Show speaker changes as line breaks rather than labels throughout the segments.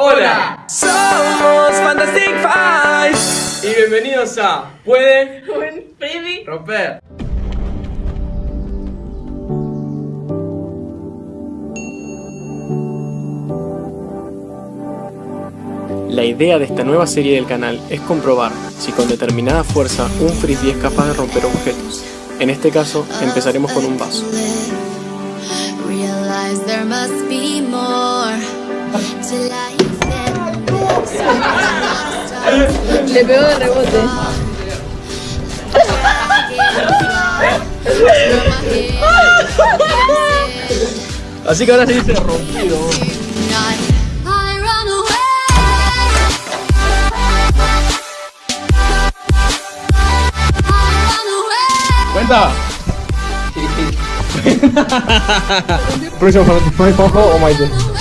Hola, somos Fantastic Five y bienvenidos a Puede
Un baby.
Romper.
La idea de esta nueva serie del canal es comprobar si con determinada fuerza un frisbee es capaz de romper objetos. En este caso, empezaremos con un vaso.
Le pegó de rebote.
Así que ahora se dice rompido. ¿Cuenta?
Próximo Five, Juanjo o Maite.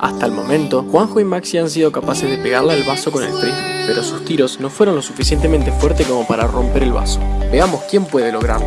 Hasta el momento, Juanjo y Maxi han sido capaces de pegarle al vaso con el frisbee, pero sus tiros no fueron lo suficientemente fuertes como para romper el vaso. Veamos quién puede lograrlo.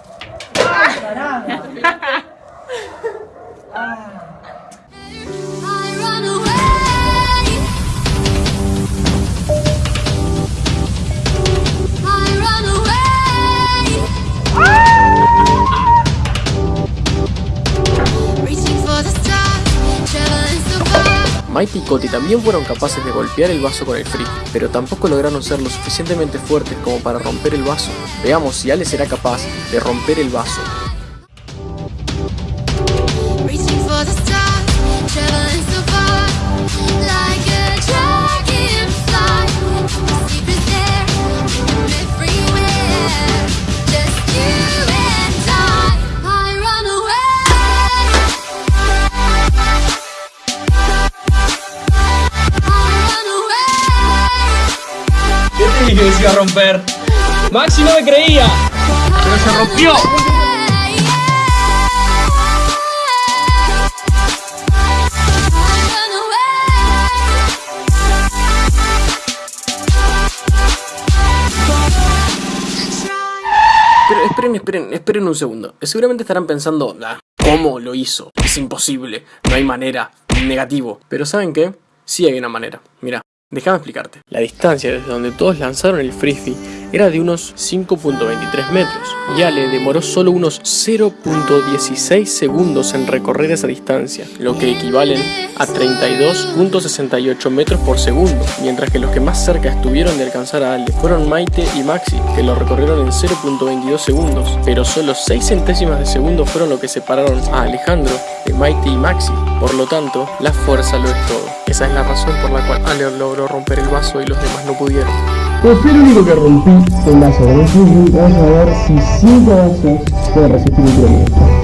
Ah!
Mighty y Coti también fueron capaces de golpear el vaso con el frisbee, pero tampoco lograron ser lo suficientemente fuertes como para romper el vaso. Veamos si Ale será capaz de romper el vaso.
¿Qué te dije que se iba a romper? Maxi no me creía, pero se rompió.
Pero esperen, esperen, esperen un segundo. Seguramente estarán pensando, "Ah, ¿cómo lo hizo? Es imposible, no hay manera, negativo. Pero ¿saben qué? Sí hay una manera. Mira, déjame explicarte. La distancia desde donde todos lanzaron el frisbee era de unos 5.23 metros. Y Ale demoró solo unos 0.16 segundos en recorrer esa distancia, lo que equivalen a 32.68 metros por segundo, mientras que los que más cerca estuvieron de alcanzar a Ale fueron Maite y Maxi, que lo recorrieron en 0.22 segundos, pero solo 6 centésimas de segundo fueron lo que separaron a Alejandro Maite y Maxi, por lo tanto, la fuerza lo es todo. Esa es la razón por la cual Ale logró romper el vaso y los demás no pudieron.
Pues fui el único que rompí el vaso. Vamos a ver si cinco vasos pueden resistir un kilómetro.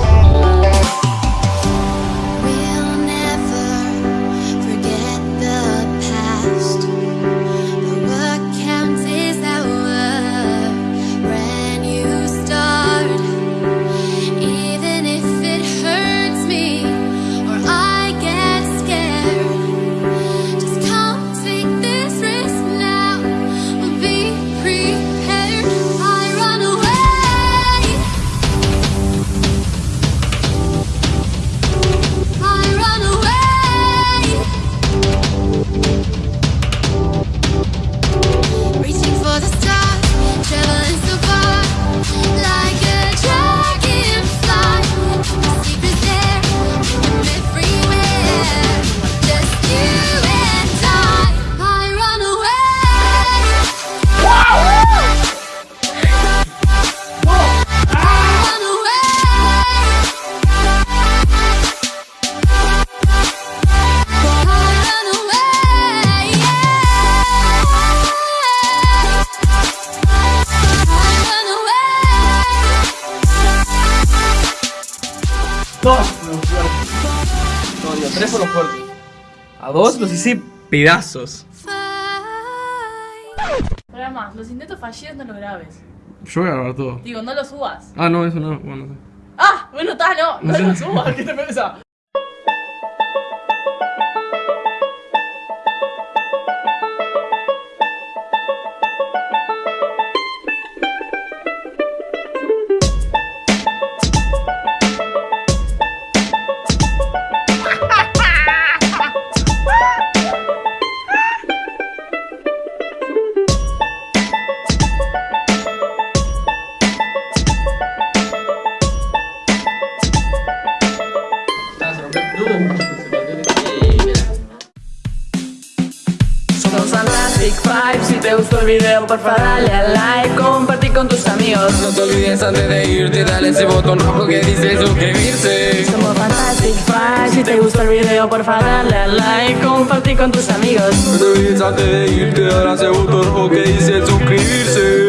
tres por los fuertes.
A dos los hice pedazos.
Para más, los intentos fallidos no los grabes.
Yo voy a grabar todo.
Digo, no los subas.
Ah, no, eso no. Bueno, no sé.
Ah, bueno, está, no. No,
no
los subas, ¿qué te pasa?
Somos Fantastic Five, si te gustó el video porfa dale a like, compartir con tus amigos
No te olvides antes de irte, dale ese botón rojo que dice suscribirse.
Somos Fantastic Five, si te gustó el video porfa dale a like, compartir con tus amigos
No te olvides antes de irte, dale ese botón rojo que dice suscribirse.